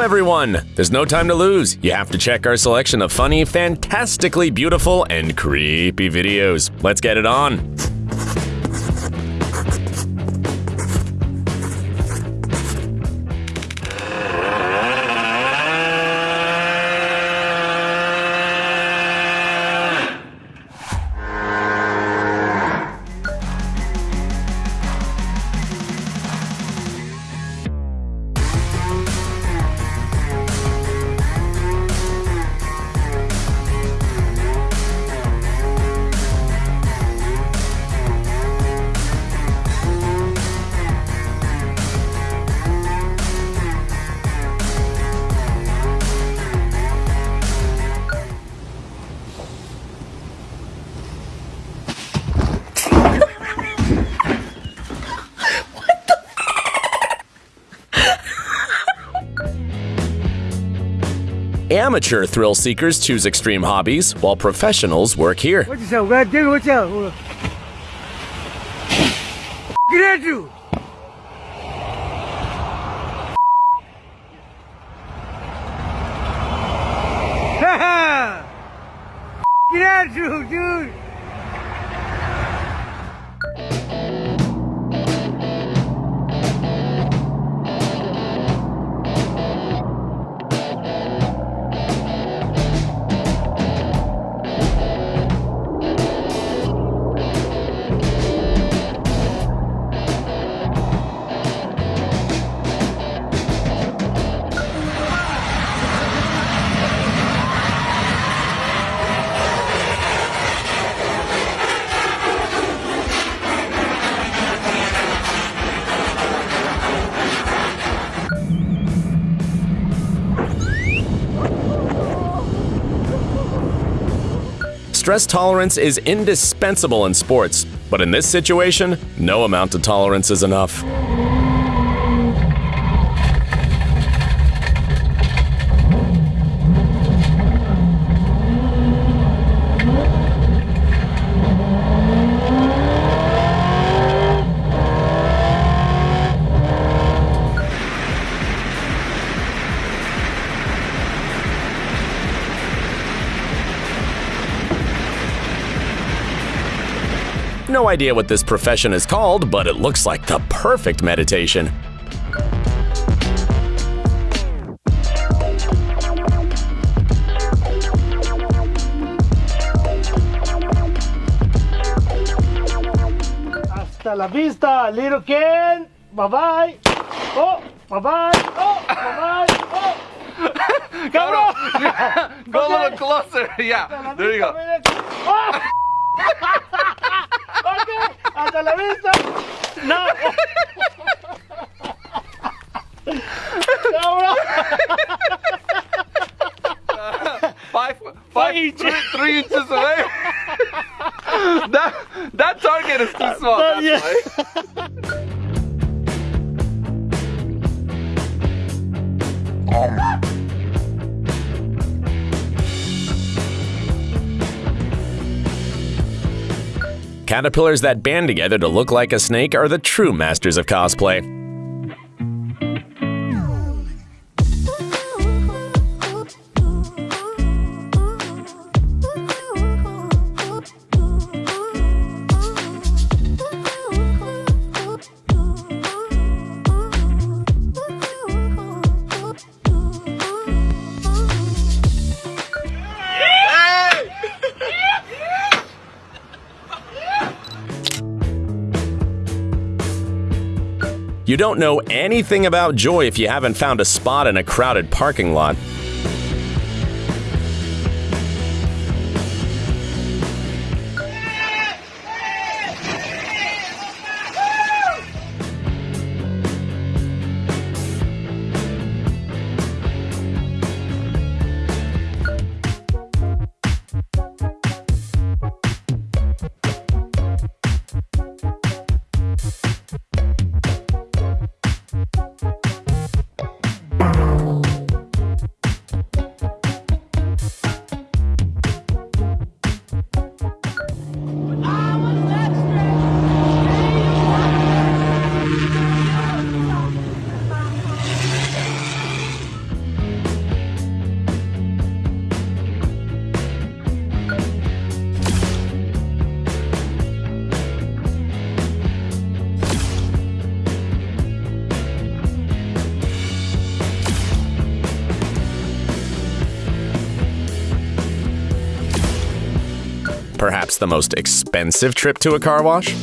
everyone! There's no time to lose. You have to check our selection of funny, fantastically beautiful, and creepy videos. Let's get it on. Amateur thrill seekers choose extreme hobbies, while professionals work here. Stress tolerance is indispensable in sports, but in this situation, no amount of tolerance is enough. Idea what this profession is called, but it looks like the perfect meditation. Hasta la vista, little Ken! Bye-bye! Oh! Bye-bye! Oh! Bye-bye! Oh! Cabrón! Go a little closer. Yeah. There you go. Oh! Okay, hasta la vista. No. Cabrón. Five, five, inches. three, three inches away. that that target is too small. Uh, That's yeah. Caterpillars that band together to look like a snake are the true masters of cosplay. You don't know anything about joy if you haven't found a spot in a crowded parking lot. The most expensive trip to a car wash?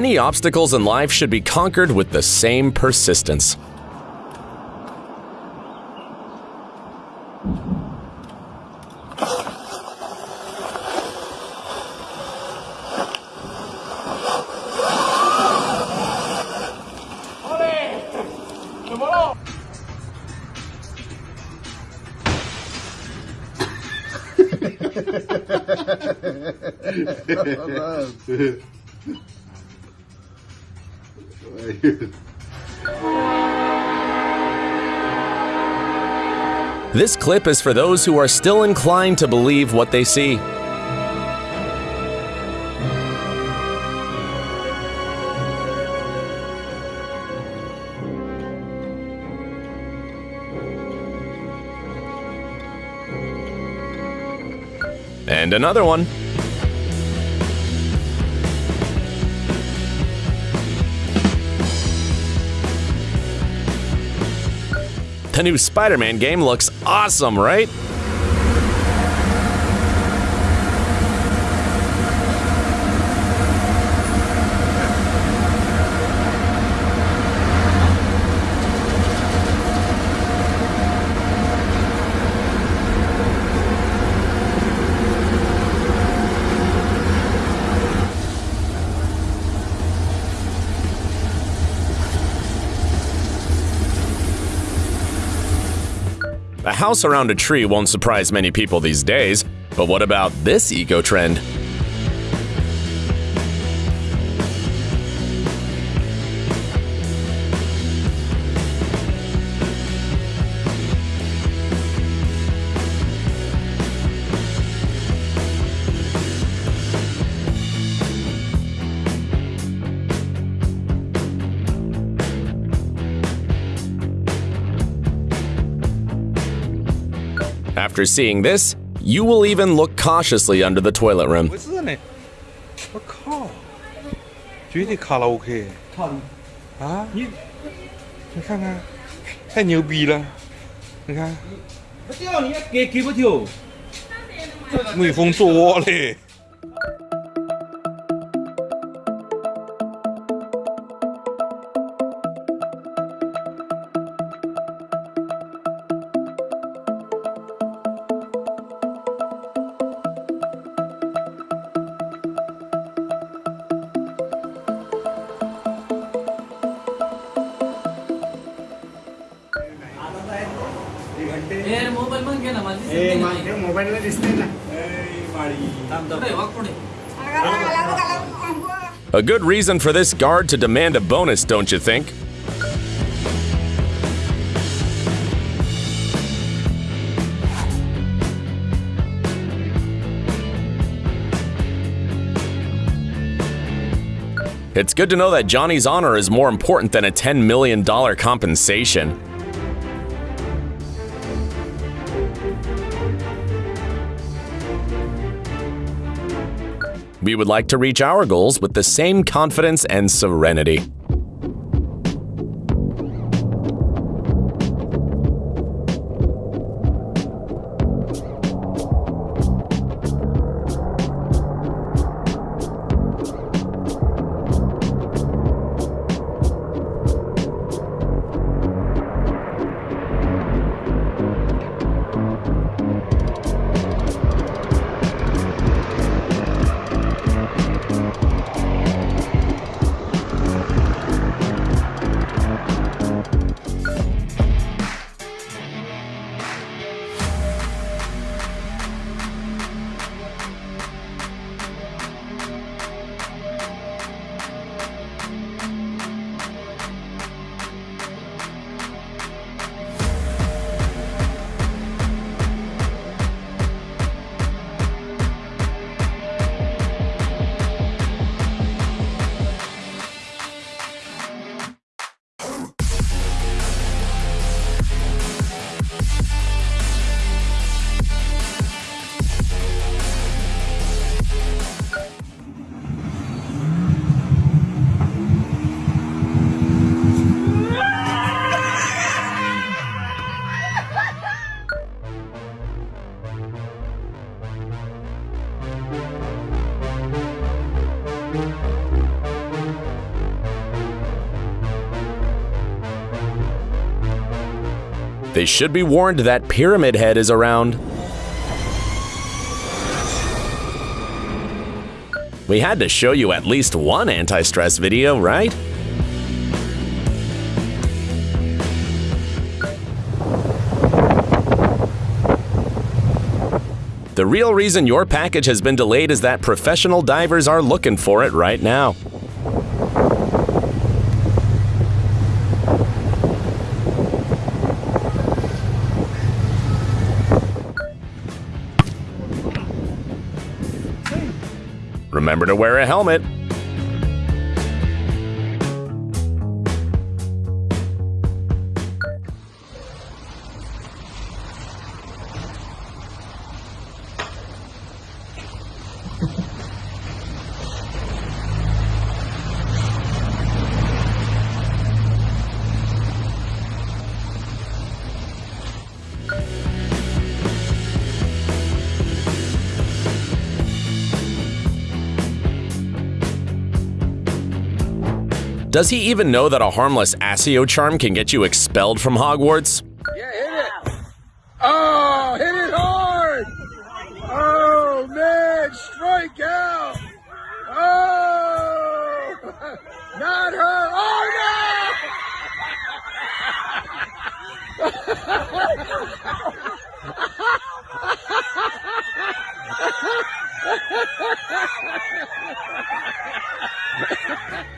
Any obstacles in life should be conquered with the same persistence. This clip is for those who are still inclined to believe what they see. And another one. The new Spider Man game looks awesome, right? House around a tree won't surprise many people these days, but what about this eco trend? After seeing this, you will even look cautiously under the toilet rim. 不是呢，我靠，绝对卡拉 OK 啊！你你看看，太牛逼了！你看，给给不丢。美风做窝嘞。 A good reason for this guard to demand a bonus, don't you think? It's good to know that Johnny's honor is more important than a $10 million compensation. We would like to reach our goals with the same confidence and serenity. They should be warned that Pyramid Head is around. We had to show you at least one anti-stress video, right? The real reason your package has been delayed is that professional divers are looking for it right now. Wear a helmet. Does he even know that a harmless Accio charm can get you expelled from Hogwarts? Yeah, hit it. Oh, hit it hard. Oh, man, strike out. Oh, not her. Oh,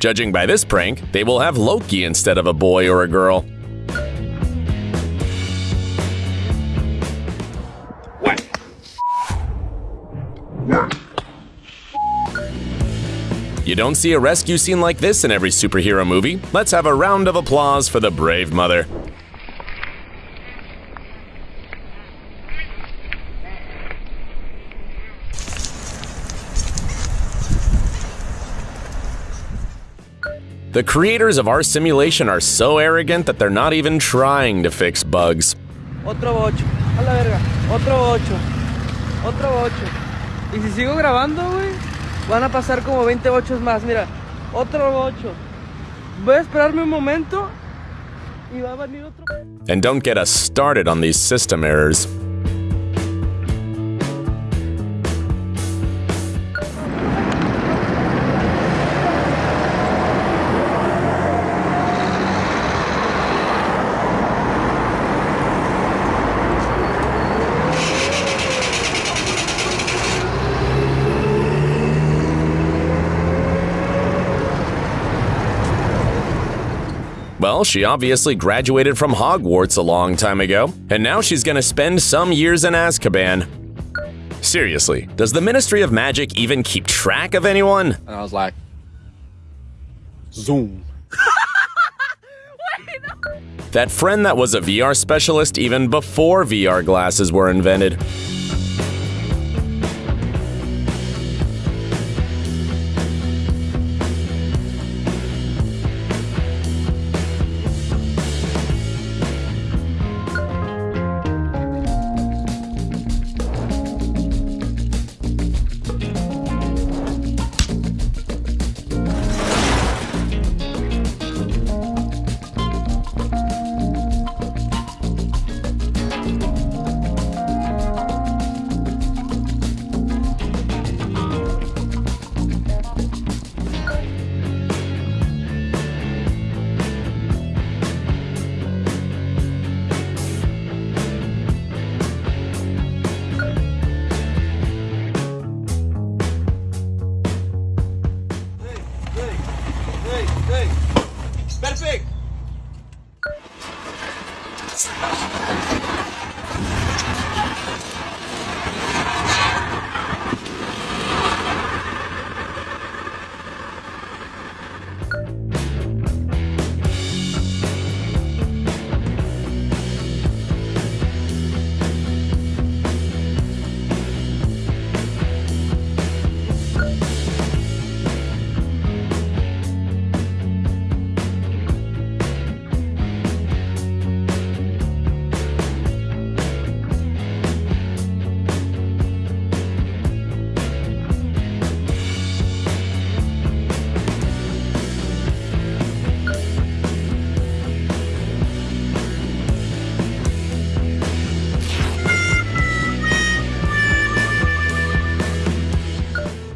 Judging by this prank, they will have Loki instead of a boy or a girl. what You don't see a rescue scene like this in every superhero movie. Let's have a round of applause for the brave mother. The creators of our simulation are so arrogant that they're not even trying to fix bugs. Otro vocho. A la verga. Otro vocho. Otro vocho. Y si sigo grabando, güey, van a pasar como 20 vochos más. Mira, otro vocho. Voy a esperarme un momento y va a venir otro. And don't get us started on these system errors. Well, she obviously graduated from Hogwarts a long time ago, and now she's gonna spend some years in Azkaban. Seriously, does the Ministry of Magic even keep track of anyone? And I was like, zoom. That friend that was a VR specialist even before VR glasses were invented.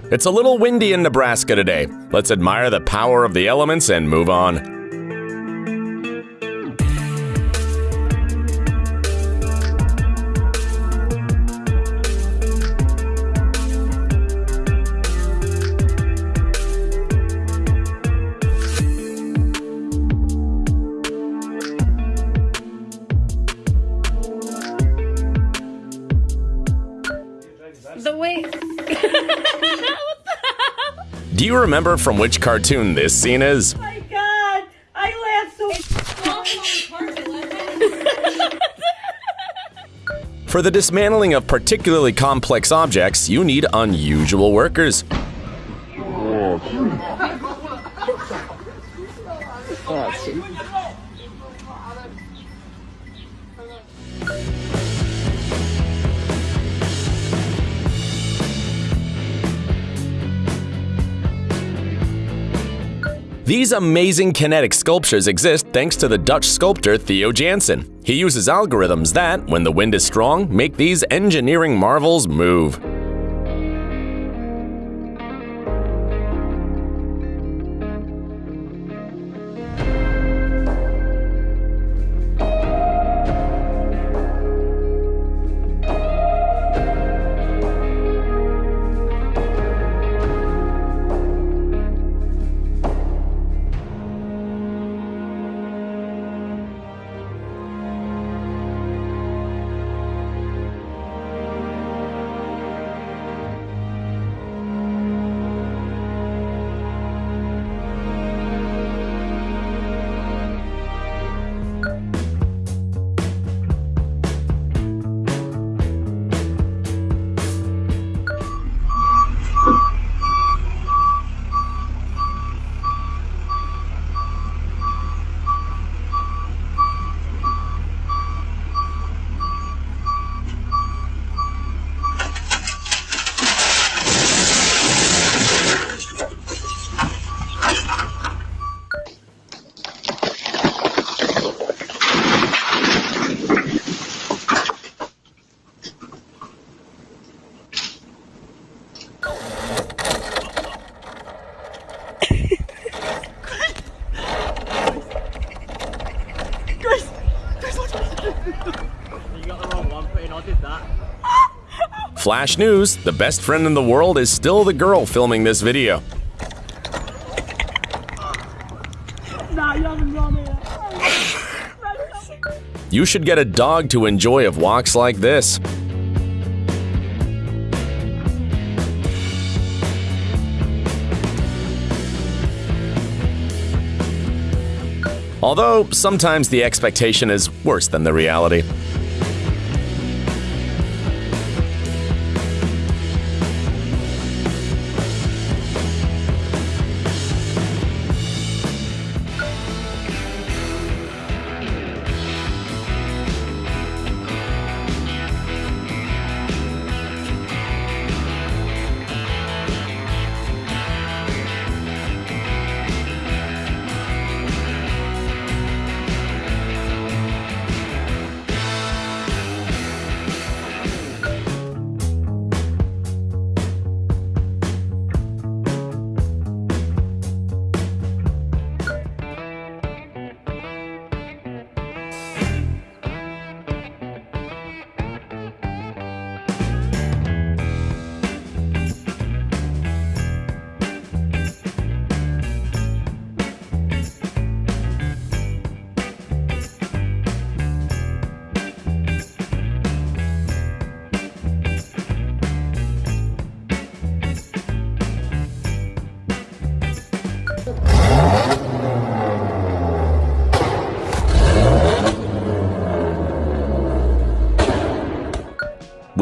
It's a little windy in Nebraska today. Let's admire the power of the elements and move on. You remember from which cartoon this scene is? Oh my god! I laughed so. For the dismantling of particularly complex objects, you need unusual workers. These amazing kinetic sculptures exist thanks to the Dutch sculptor Theo Jansen. He uses algorithms that, when the wind is strong, make these engineering marvels move. Flash news the best friend in the world is still the girl filming this video. You should get a dog to enjoy of walks like this. Although sometimes the expectation is worse than the reality.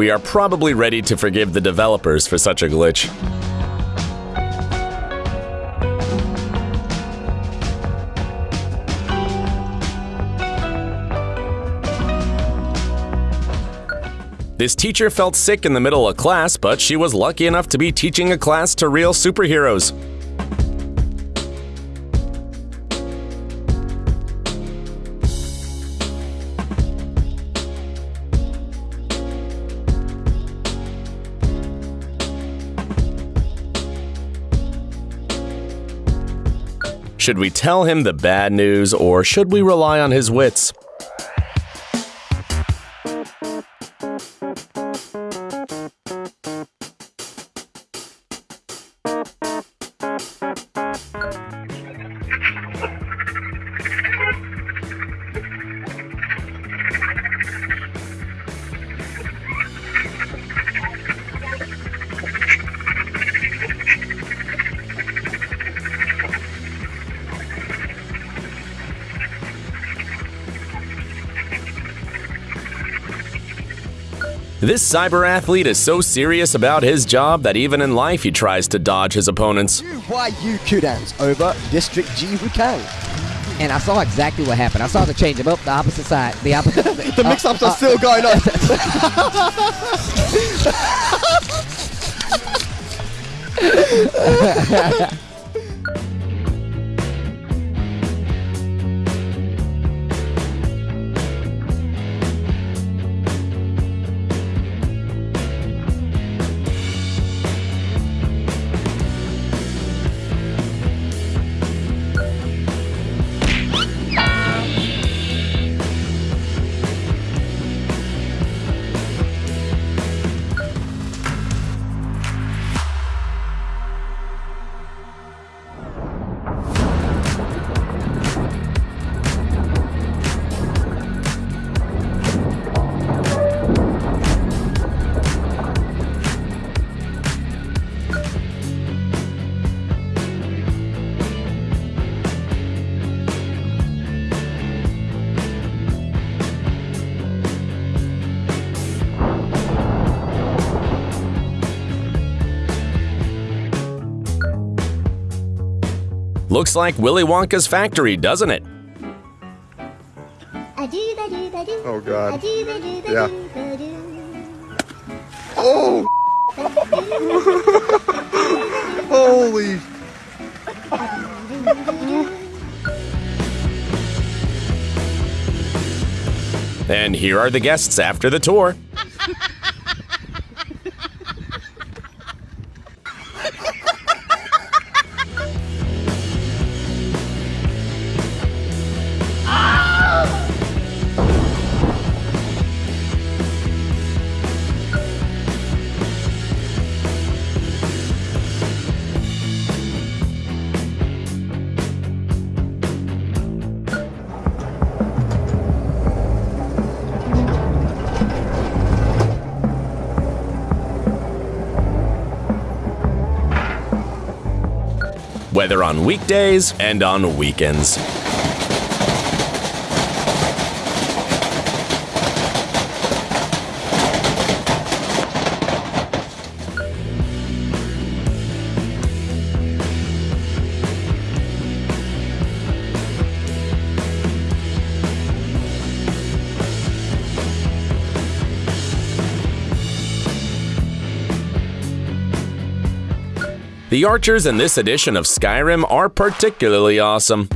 We are probably ready to forgive the developers for such a glitch. This teacher felt sick in the middle of class, but she was lucky enough to be teaching a class to real superheroes. Should we tell him the bad news or should we rely on his wits? This cyber athlete is so serious about his job that even in life he tries to dodge his opponents. Why you Kudans over District G Wukang? And I saw exactly what happened. I saw the change him up the opposite side. The opposite. the uh, mix-ups are uh, still going on. Looks like Willy Wonka's factory, doesn't it? Oh God. Yeah. Oh. Holy. And here are the guests after the tour. Whether on weekdays and on weekends. The archers in this edition of Skyrim are particularly awesome.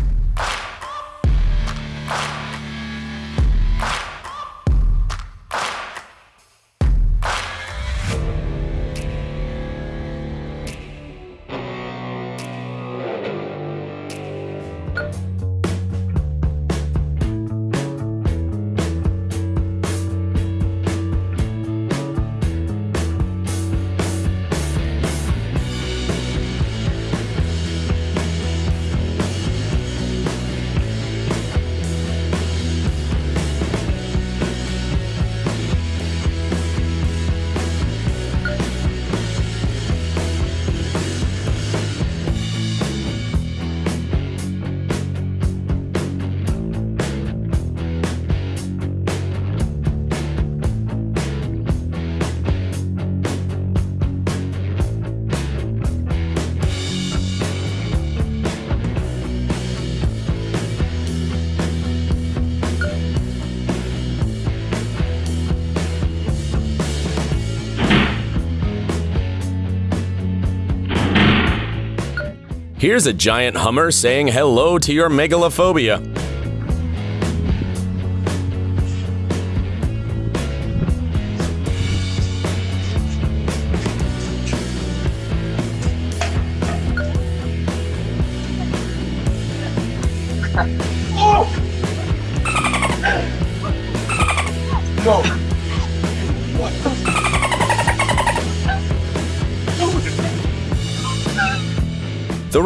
Here's a giant Hummer saying hello to your megalophobia.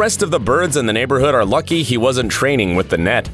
Rest of the birds in the neighborhood are lucky he wasn't training with the net.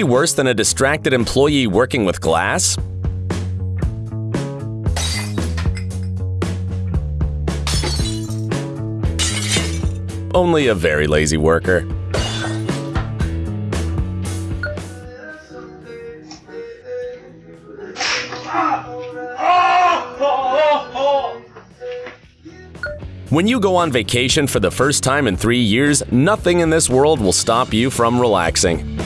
Be worse than a distracted employee working with glass? Only a very lazy worker. When you go on vacation for the first time in three years, nothing in this world will stop you from relaxing.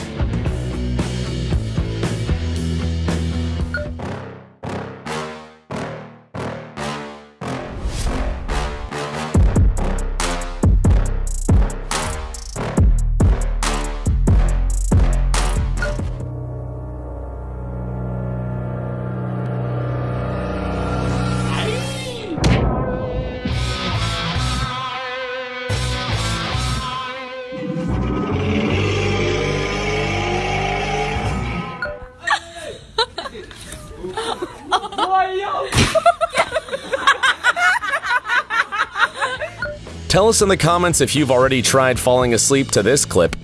Tell us in the comments if you've already tried falling asleep to this clip.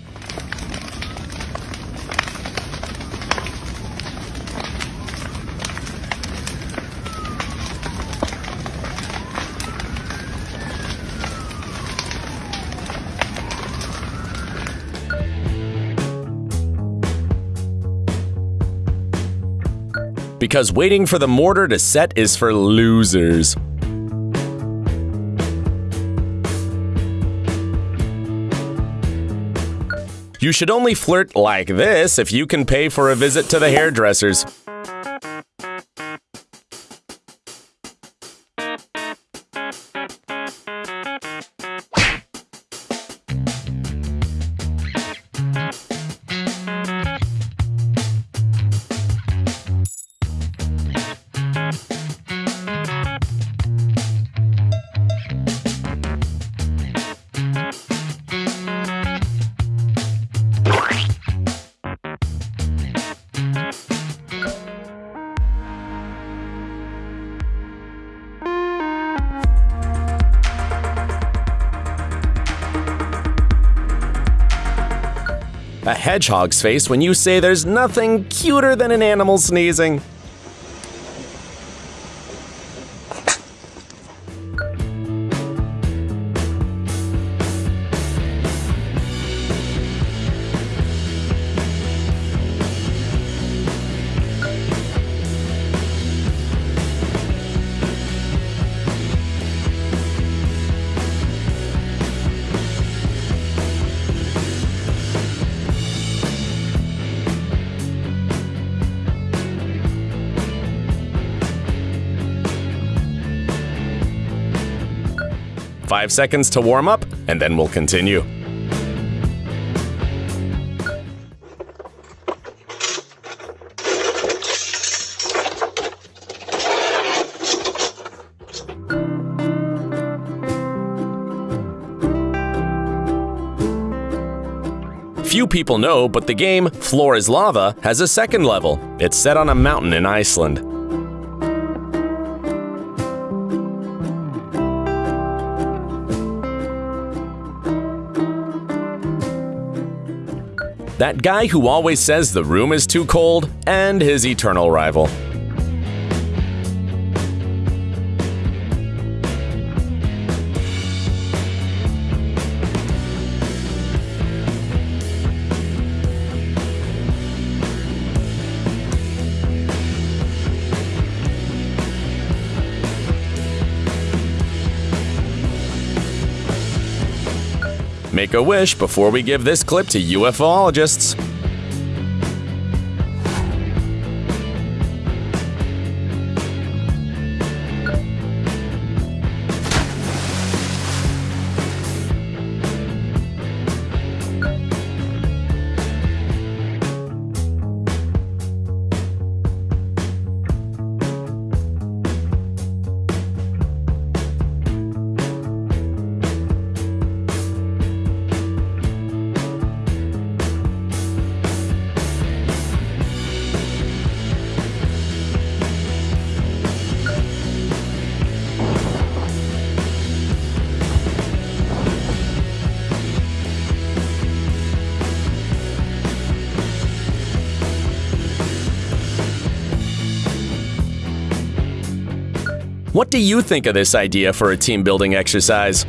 Because waiting for the mortar to set is for losers. You should only flirt like this if you can pay for a visit to the hairdressers. Hedgehog's face when you say there's nothing cuter than an animal sneezing. Five seconds to warm up, and then we'll continue. Few people know, but the game Floor is Lava has a second level. It's set on a mountain in Iceland. That guy who always says the room is too cold, and his eternal rival. Make a wish before we give this clip to UFOologists. What do you think of this idea for a team building exercise?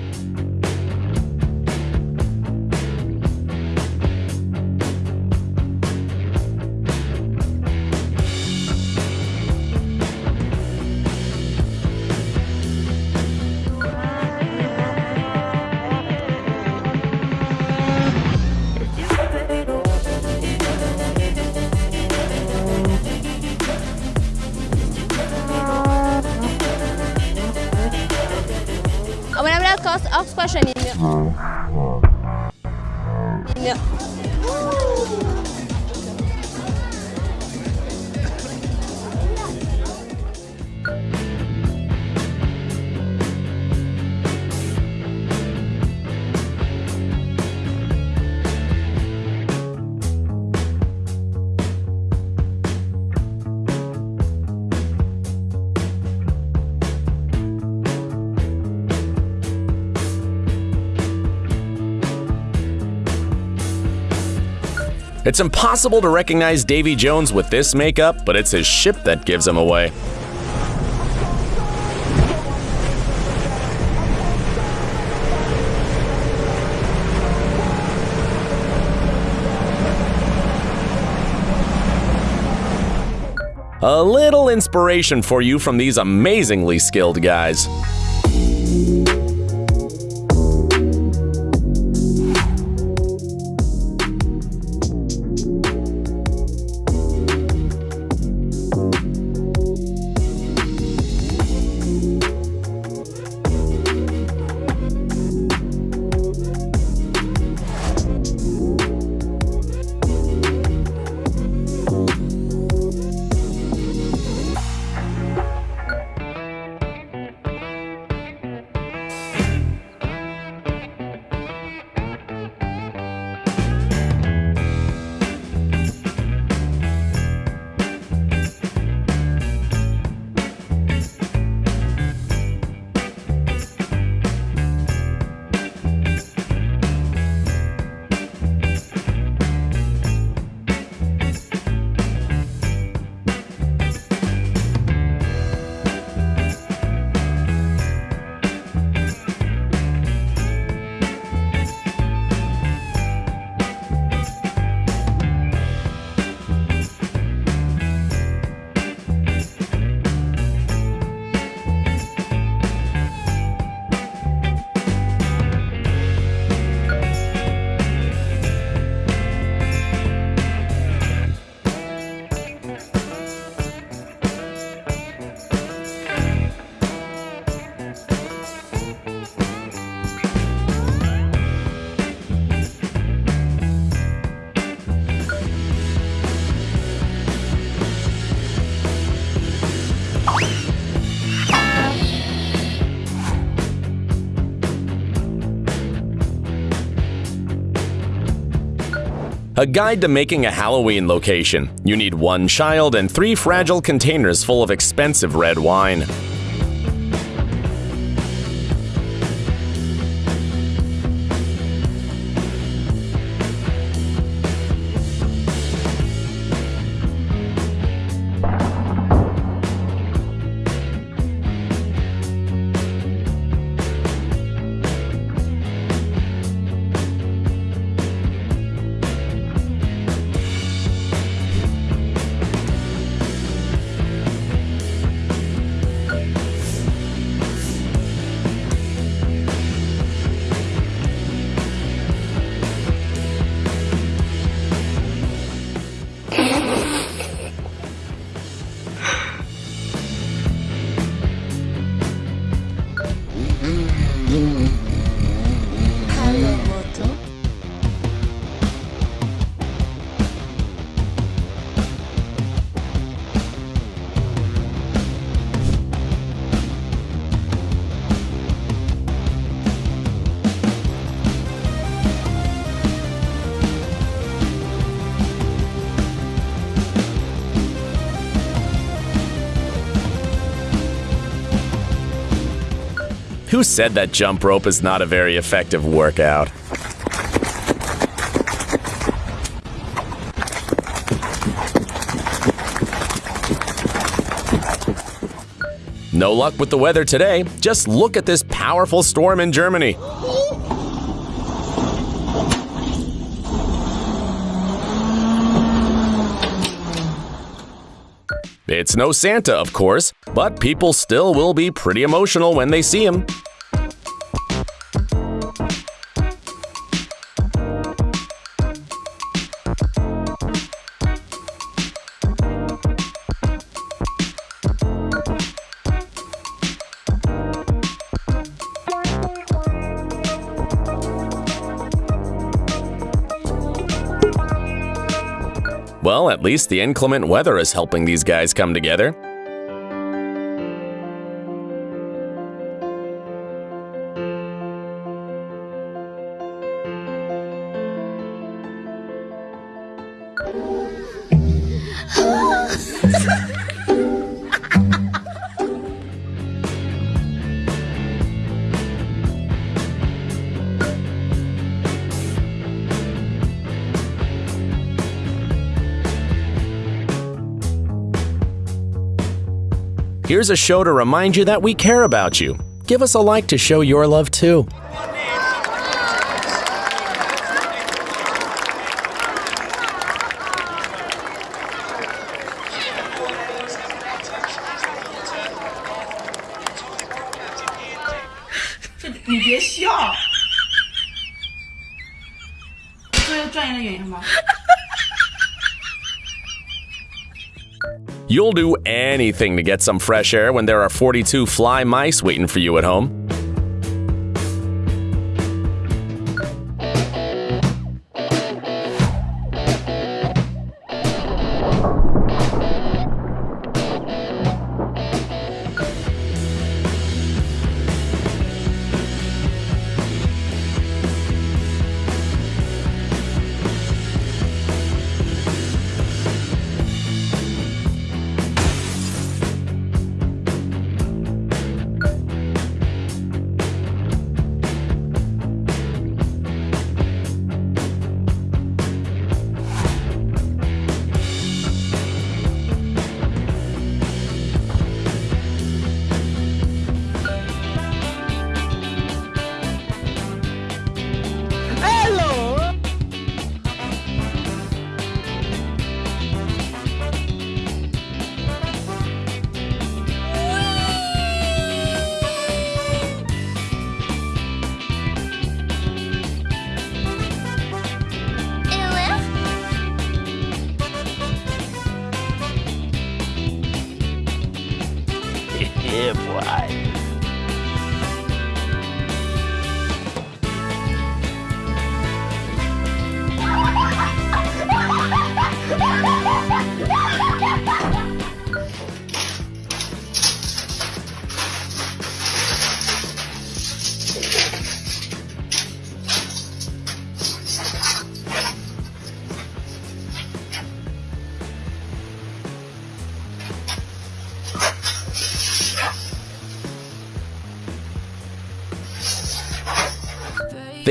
It's impossible to recognize Davy Jones with this makeup, but it's his ship that gives him away. A little inspiration for you from these amazingly skilled guys. A guide to making a Halloween location. You need one child and three fragile containers full of expensive red wine. Who said that jump rope is not a very effective workout? No luck with the weather today. Just look at this powerful storm in Germany. It's no Santa, of course, but people still will be pretty emotional when they see him. At least the inclement weather is helping these guys come together. Here's a show to remind you that we care about you. Give us a like to show your love too. You'll do anything to get some fresh air when there are 42 fly mice waiting for you at home.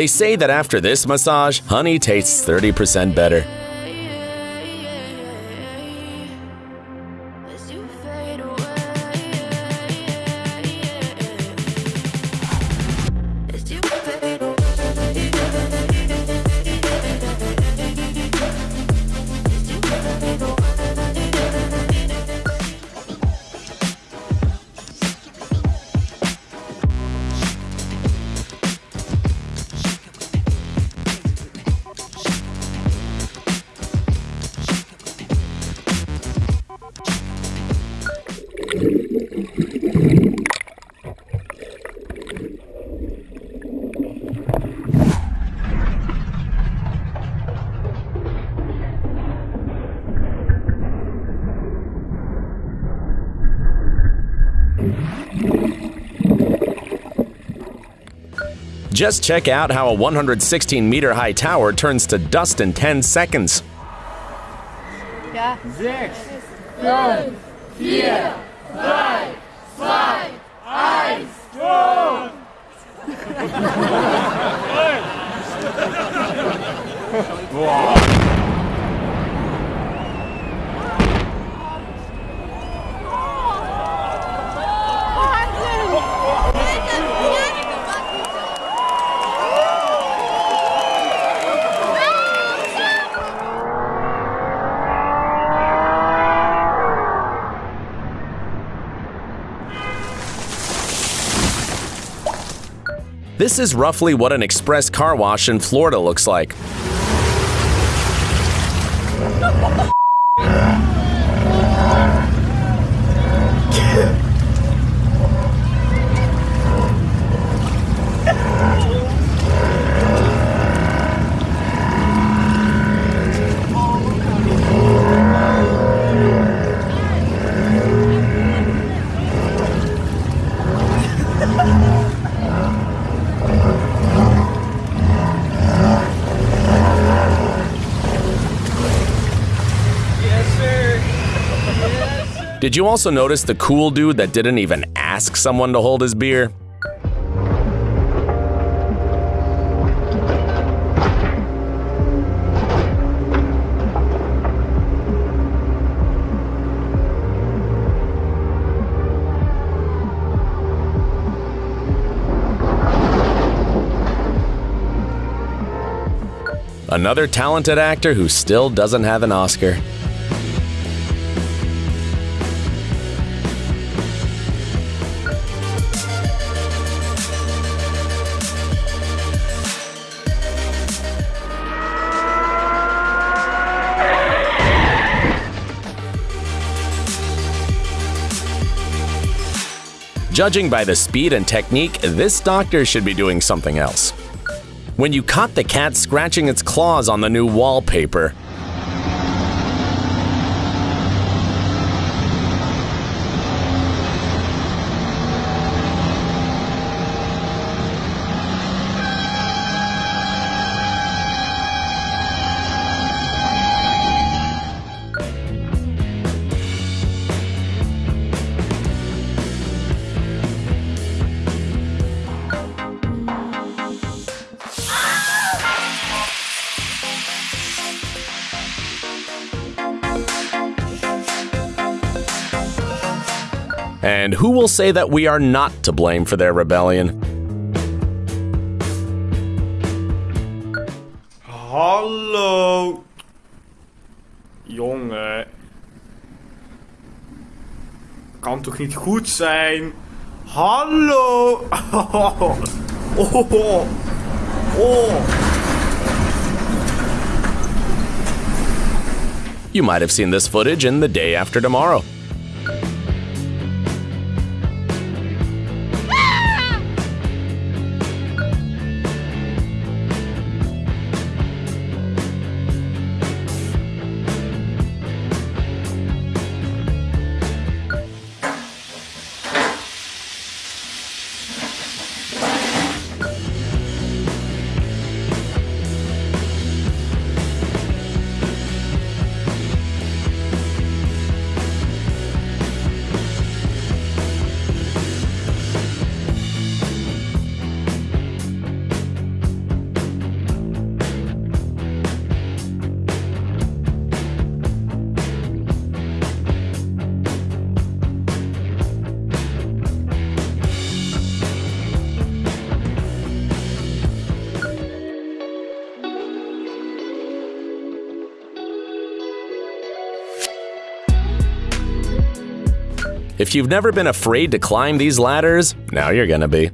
They say that after this massage, honey tastes 30% better. Just check out how a 116 meter high tower turns to dust in 10 seconds. Ja. Sechs, fünf, vier, This is roughly what an express car wash in Florida looks like. Did you also notice the cool dude that didn't even ask someone to hold his beer? Another talented actor who still doesn't have an Oscar. Judging by the speed and technique, this doctor should be doing something else. When you caught the cat scratching its claws on the new wallpaper, And who will say that we are not to blame for their rebellion? Hallo. Jongen. Kan toch niet goed zijn? Hallo. Oh. Oh. oh. You might have seen this footage in The Day After Tomorrow. If you've never been afraid to climb these ladders, now you're gonna be.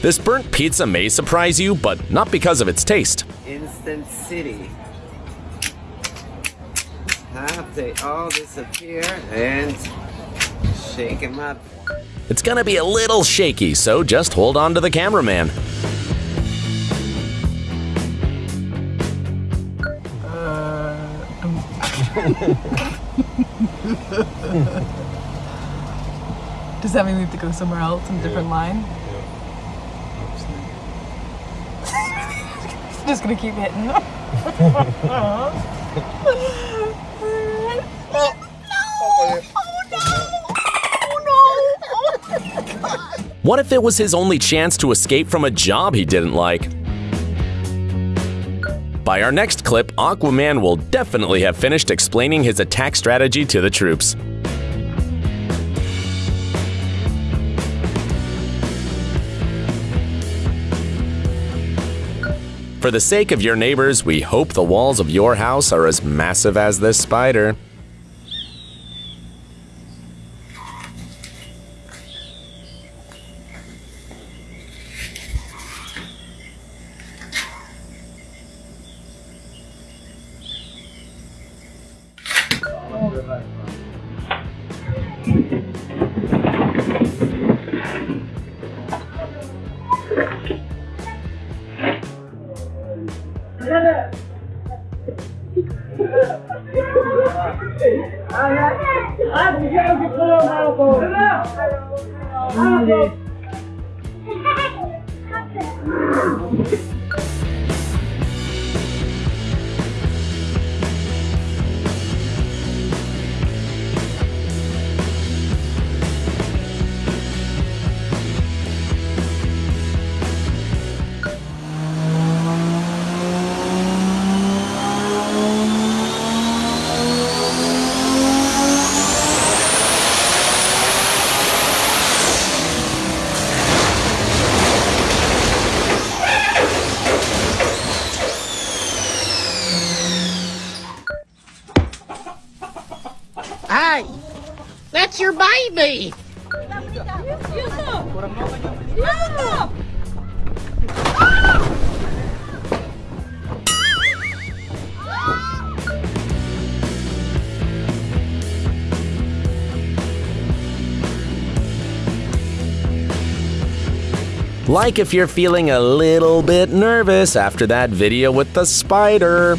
This burnt pizza may surprise you, but not because of its taste. Instant City. And shake them up? It's gonna be a little shaky, so just hold on to the cameraman. Does that mean we have to go somewhere else in a different line? Just gonna keep hitting. What if it was his only chance to escape from a job he didn't like? By our next clip, Aquaman will definitely have finished explaining his attack strategy to the troops. For the sake of your neighbors, we hope the walls of your house are as massive as this spider. Like if you're feeling a little bit nervous after that video with the spider.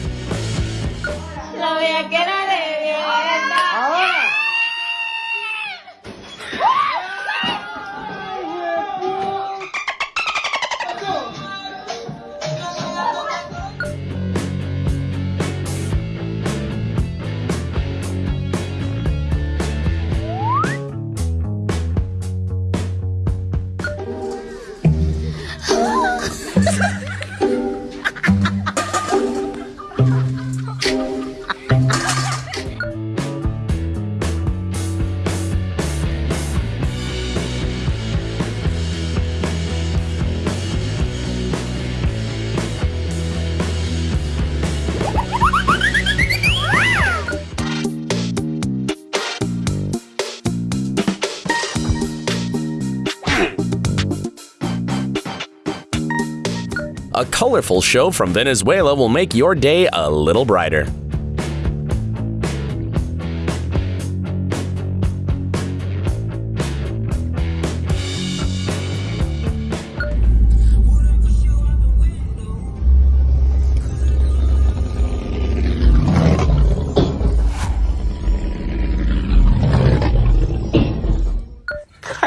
colorful show from Venezuela will make your day a little brighter.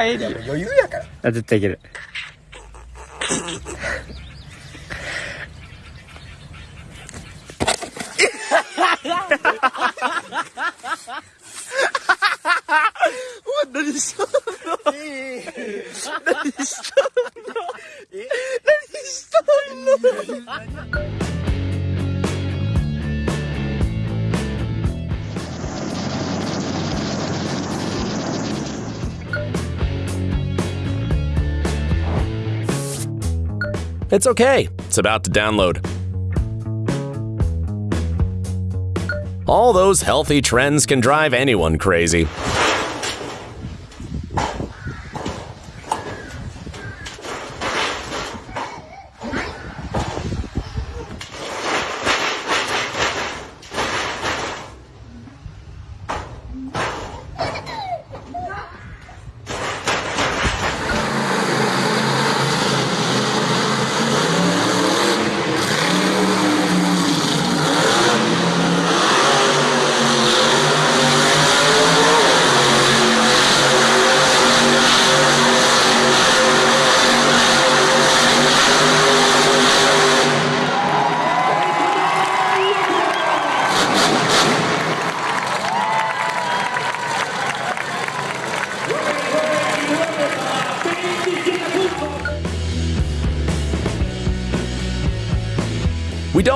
帰り余裕やからあ絶対いける what that is so That is so That is so It's okay. It's about to download. All those healthy trends can drive anyone crazy.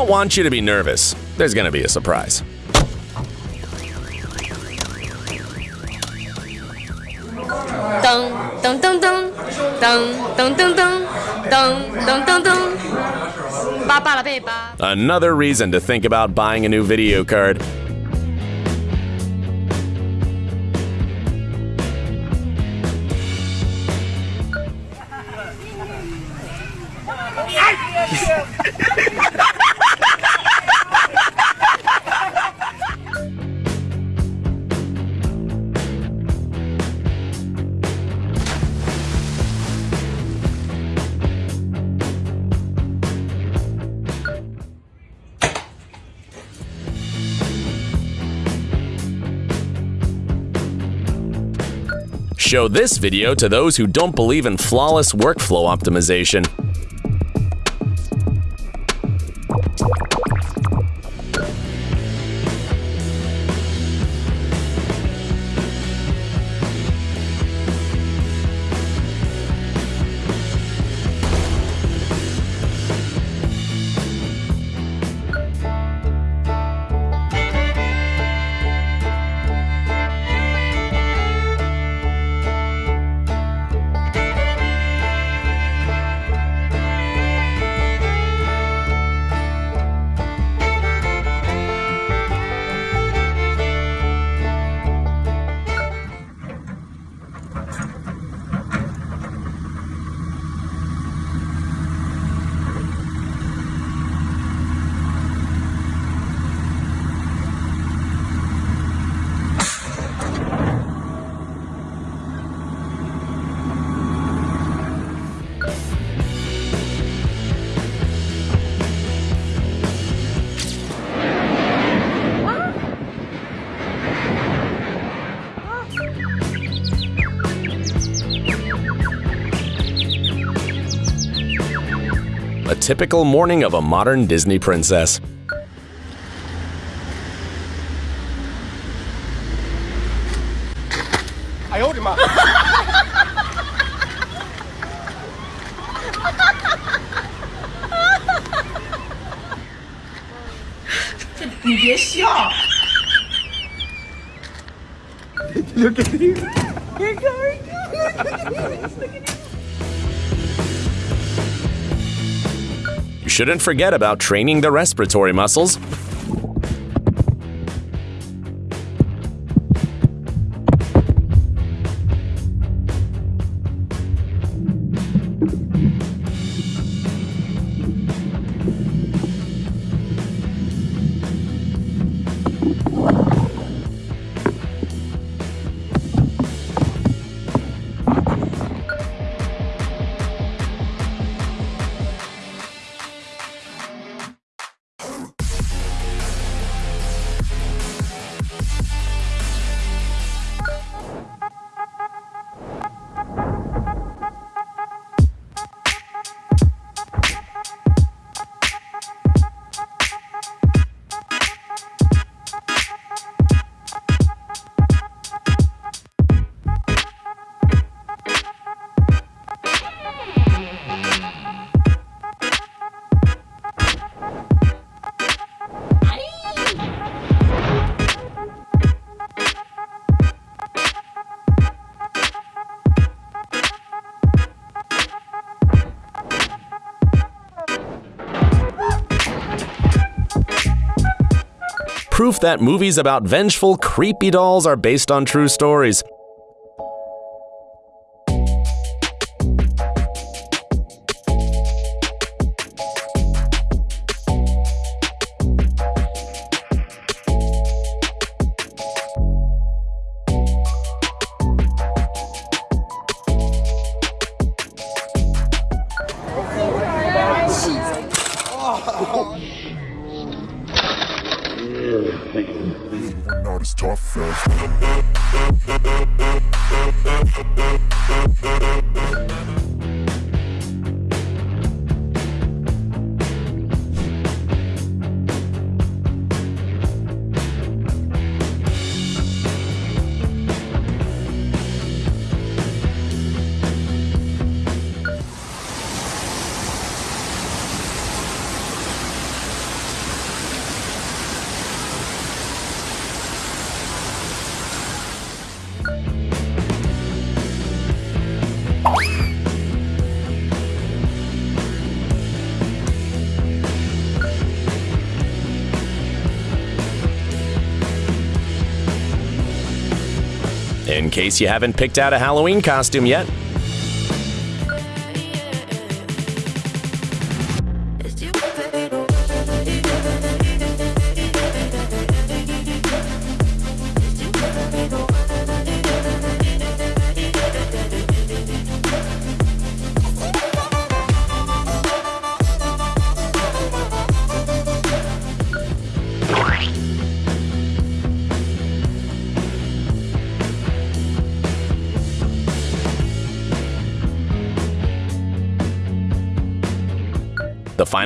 Don't want you to be nervous. There's gonna be a surprise. Dun, dun, dun, dun. Dun, dun, dun, dun. Dun, dun, dun, dun. Ba, ba, la, be, ba. Another reason to think about buying a new video card. Show this video to those who don't believe in flawless workflow optimization. Typical morning of a modern Disney princess. Look at you. You shouldn't forget about training the respiratory muscles. Proof that movies about vengeful, creepy dolls are based on true stories. Case you haven't picked out a Halloween costume yet,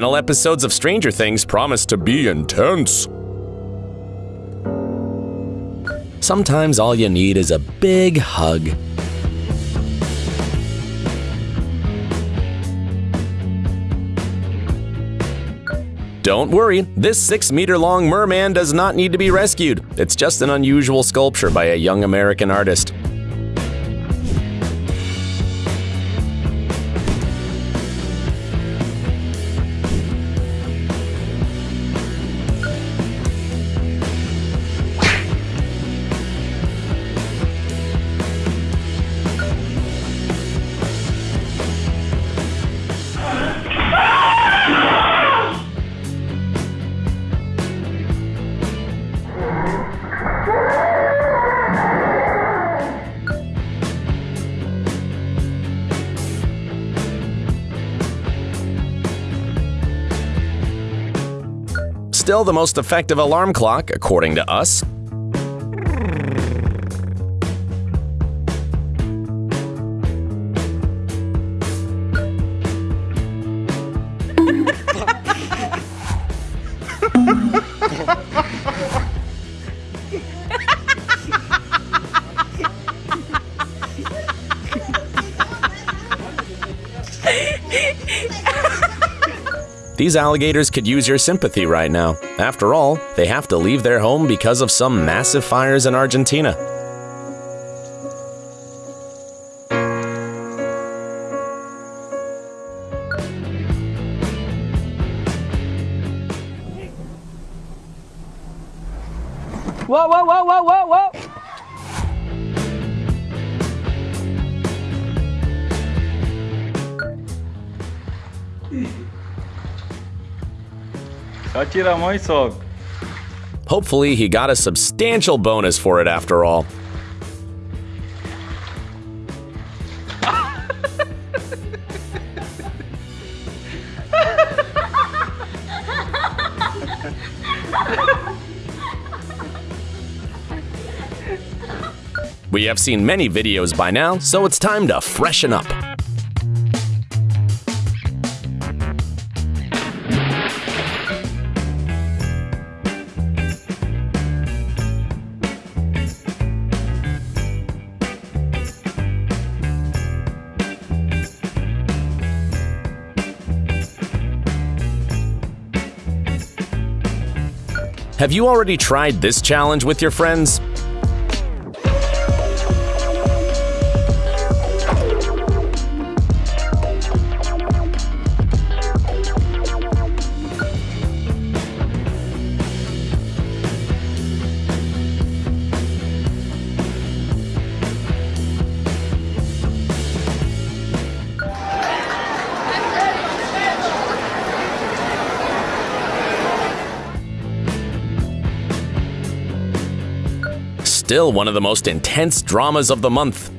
final episodes of Stranger Things promise to be intense. Sometimes all you need is a big hug. Don't worry, this 6 meter long merman does not need to be rescued. It's just an unusual sculpture by a young American artist. Still the most effective alarm clock, according to us. These alligators could use your sympathy right now. After all, they have to leave their home because of some massive fires in Argentina. Hopefully, he got a substantial bonus for it after all. We have seen many videos by now, so it's time to freshen up. Have you already tried this challenge with your friends? Still one of the most intense dramas of the month.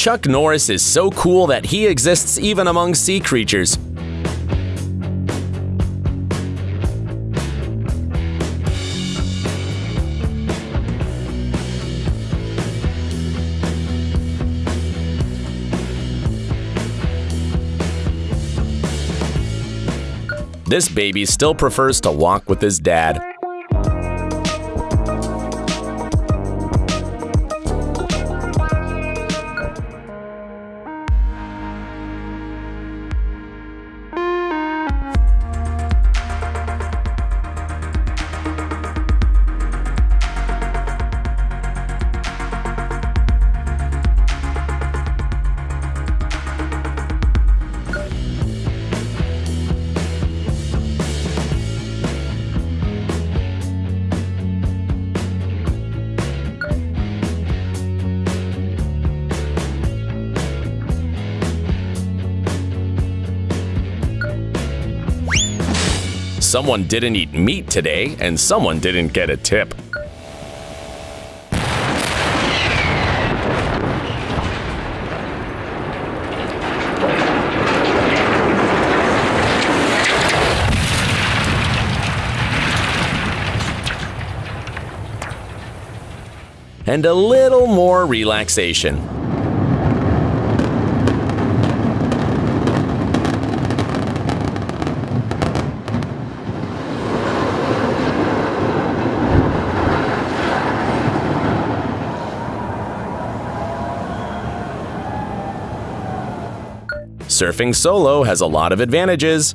Chuck Norris is so cool that he exists even among sea creatures. This baby still prefers to walk with his dad. Someone didn't eat meat today, and someone didn't get a tip. And a little more relaxation. Surfing solo has a lot of advantages.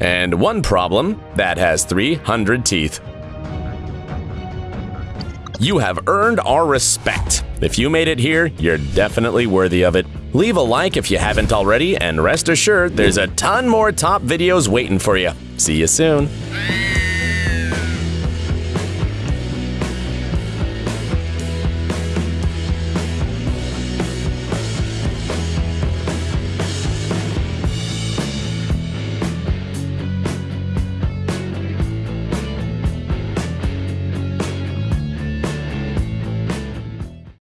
And one problem that has 300 teeth. You have earned our respect. If you made it here, you're definitely worthy of it. Leave a like if you haven't already, and rest assured there's a ton more top videos waiting for you. See you soon.